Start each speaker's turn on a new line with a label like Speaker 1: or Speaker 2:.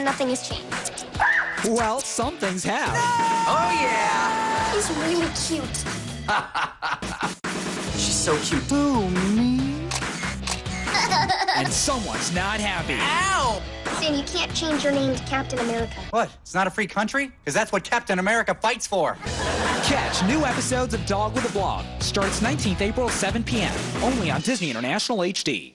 Speaker 1: and nothing has changed.
Speaker 2: Well, some things have.
Speaker 3: Oh, yeah.
Speaker 1: He's really cute.
Speaker 3: She's so cute.
Speaker 2: Oh, me. and someone's not happy.
Speaker 3: Ow!
Speaker 1: Sam, you can't change your name to Captain America.
Speaker 3: What? It's not a free country? Because that's what Captain America fights for.
Speaker 2: Catch new episodes of Dog with a Blog. Starts 19th April, 7 p.m. Only on Disney International HD.